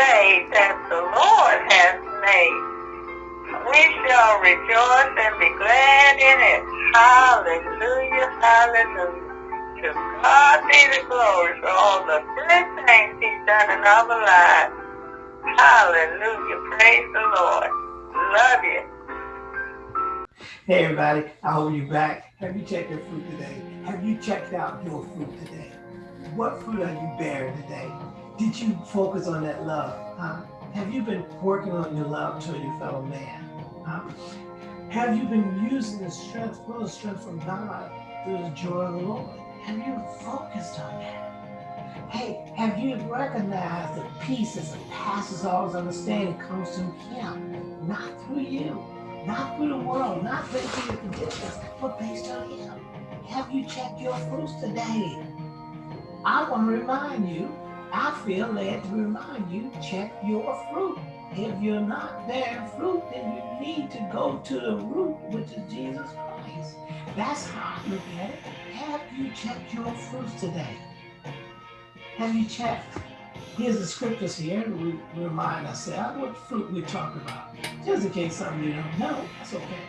day that the Lord has made. We shall rejoice and be glad in it. Hallelujah, hallelujah. To God be the glory for all the good things he's done in our lives. Hallelujah, praise the Lord. Love you. Hey everybody, I hope you're back. Have you checked your fruit today? Have you checked out your fruit today? What fruit are you bearing today? Did you focus on that love? Huh? Have you been working on your love to your fellow man? Huh? Have you been using the strength, full of strength from God through the joy of the Lord? Have you focused on that? Hey, have you recognized the peace that passes all understanding comes from Him, not through you? not through the world, not based on your conditions, but based on Him. Have you checked your fruits today? I want to remind you, I feel led to remind you, check your fruit. If you're not bearing fruit, then you need to go to the root, which is Jesus Christ. That's how I look at it. Have you checked your fruits today? Have you checked? Here's the scriptures here to remind ourselves what fruit we're talking about. Just in case some of you don't know, that's okay.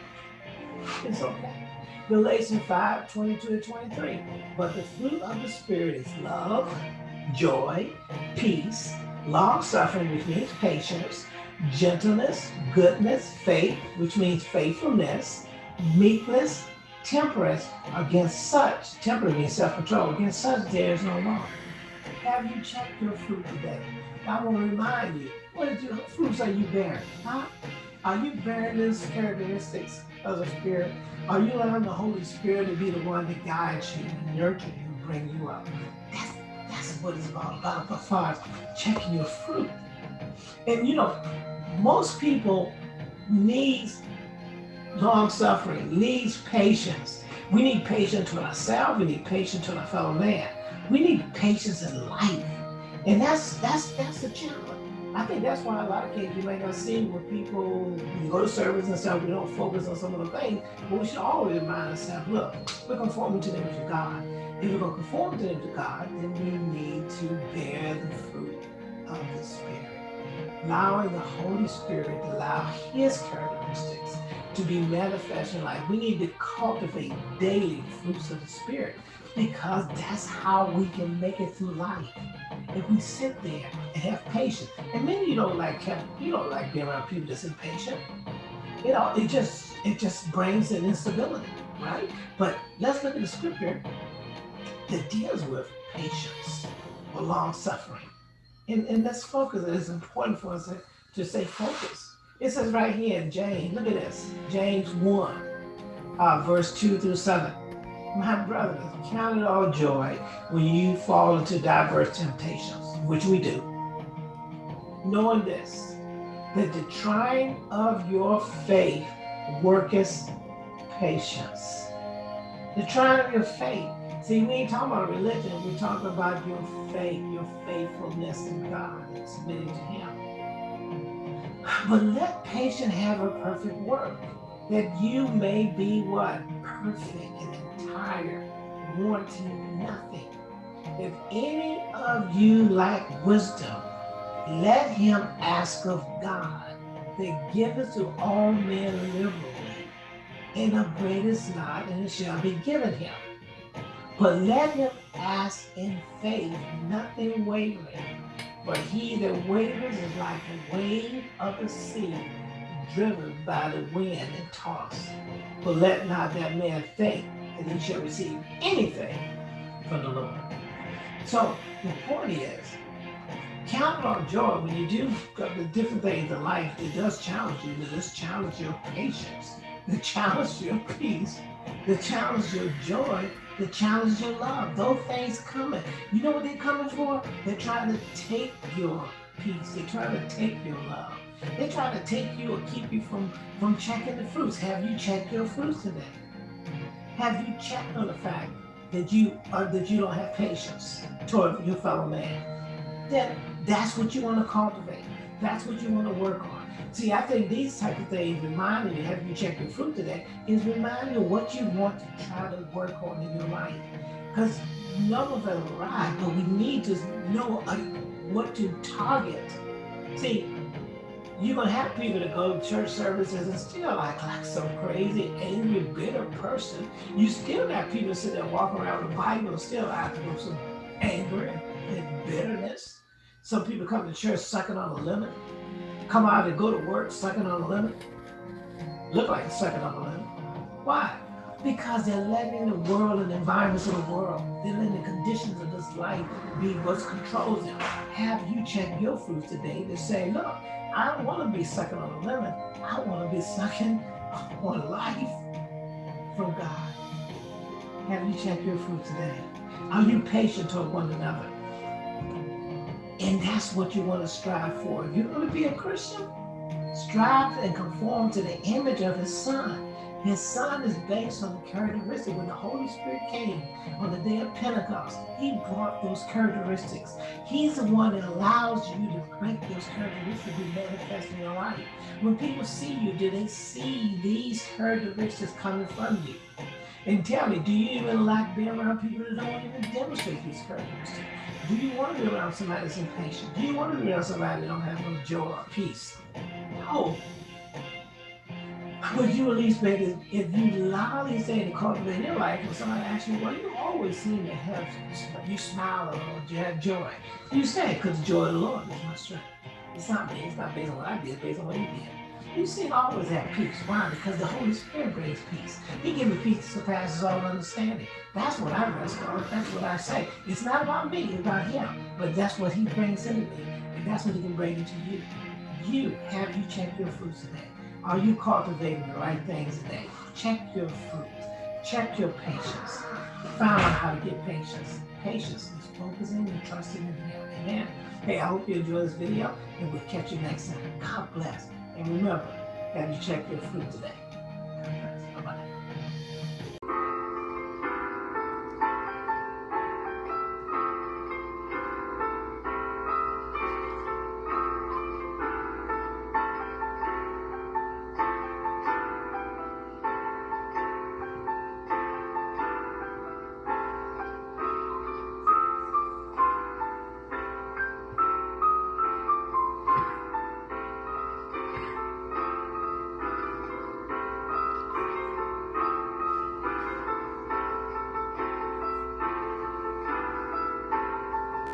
It's okay. Galatians 5, 22 to 23. But the fruit of the Spirit is love, joy, peace, long suffering, which means patience, gentleness, goodness, faith, which means faithfulness, meekness, temperance. Against such, temperance means self-control. Against such there is no law. Have you checked your fruit today? I want to remind you, what is your fruits are you bearing? Huh? Are you bearing these characteristics of the Spirit? Are you allowing the Holy Spirit to be the one that guides you nurture you bring you up? That's, that's what it's all about far as checking your fruit. And you know, most people needs long suffering, needs patience. We need patience with ourselves, we need patience with our fellow man. We need patience in life. And that's that's that's the challenge. I think that's why a lot of kids you may not see when people you go to service and stuff, we don't focus on some of the things, but we should always remind ourselves, look, we're conforming to the image of God. If we're going to conform to the image of God, then we need to bear the fruit of the Spirit. Allowing the Holy Spirit to allow his characteristics to be manifest in life. We need to cultivate daily fruits of the Spirit because that's how we can make it through life. If we sit there and have patience, and many you don't like you don't like being around people that's impatient. You know, it just it just brings an instability, right? But let's look at the scripture that deals with patience or long suffering. And, and let's focus. It is important for us to, to stay focused. It says right here in James, look at this, James 1, uh, verse 2 through 7. My brothers, count it all joy when you fall into diverse temptations, which we do. Knowing this, that the trying of your faith worketh patience. The trying of your faith. See, we ain't talking about religion, we're talking about your faith, your faithfulness in God and submitting to Him. But let patience have a perfect work, that you may be what? Perfect and entire, wanting nothing. If any of you lack wisdom, let him ask of God that giveth to all men liberally, and upbraideth not, and it shall be given him. But let him ask in faith, nothing wavering. For he that wavers is like a wave of the sea, driven by the wind and tossed. But let not that man think that he shall receive anything from the Lord. So the point is, count on joy when you do the different things in life. It does challenge you. It does challenge your patience. It challenges your peace. It challenges your joy. It challenges your love. Those things coming. You know what they're coming for? They're trying to take your peace. They're trying to take your love. They're trying to take you or keep you from, from checking the fruits. Have you checked your fruits today? Have you checked on the fact that you are that you don't have patience toward your fellow man? Then that's what you want to cultivate. That's what you want to work on. See, I think these type of things reminding you, have you checked your fruit today, is reminding you what you want to try to work on in your life. Because none of them arrive, but we need to know what to target See, you're gonna have people that go to church services and still act like some crazy, angry, bitter person. You still got people sitting there walking around the Bible still acting with some anger and bitterness. Some people come to church sucking on a lemon, come out and go to work sucking on a lemon, look like they're sucking on a lemon. Why? Because they're letting the world and the environments of the world, they're letting the conditions of this life be what controls them. Have you checked your fruits today to say, look, I don't want to be sucking on a lemon. I want to be sucking on life from God. Have you checked your fruit today? Are you patient toward one another? And that's what you want to strive for. If you're going to be a Christian, strive and conform to the image of his son. His son is based on the characteristic. When the Holy Spirit came on the day of Pentecost, he brought those characteristics. He's the one that allows you to make those characteristics be manifest in your life. When people see you, do they see these characteristics coming from you? And tell me, do you even like being around people that don't even demonstrate these characteristics? Do you want to be around somebody that's impatient? Do you want to be around somebody that don't have no joy or peace? No. Would you at least make it, if you loudly say to cultivate in your life, when somebody asks you, well, you always seem to have, you smile a you have joy. You say, because the joy of the Lord is my strength. It's not me, it's not based on what I did, it's based on what he did. You seem always have peace. Why? Because the Holy Spirit brings peace. He gives me peace that surpasses all understanding. That's what I rest on. That's what I say. It's not about me, it's about him. But that's what he brings into me. And that's what he can bring into you. You, have you checked your fruits today? Are you cultivating the right things today? Check your fruit. Check your patience. Find out how to get patience. Patience is focusing and trusting in him. Amen. Hey, I hope you enjoy this video and we'll catch you next time. God bless. And remember, have you checked your fruit today?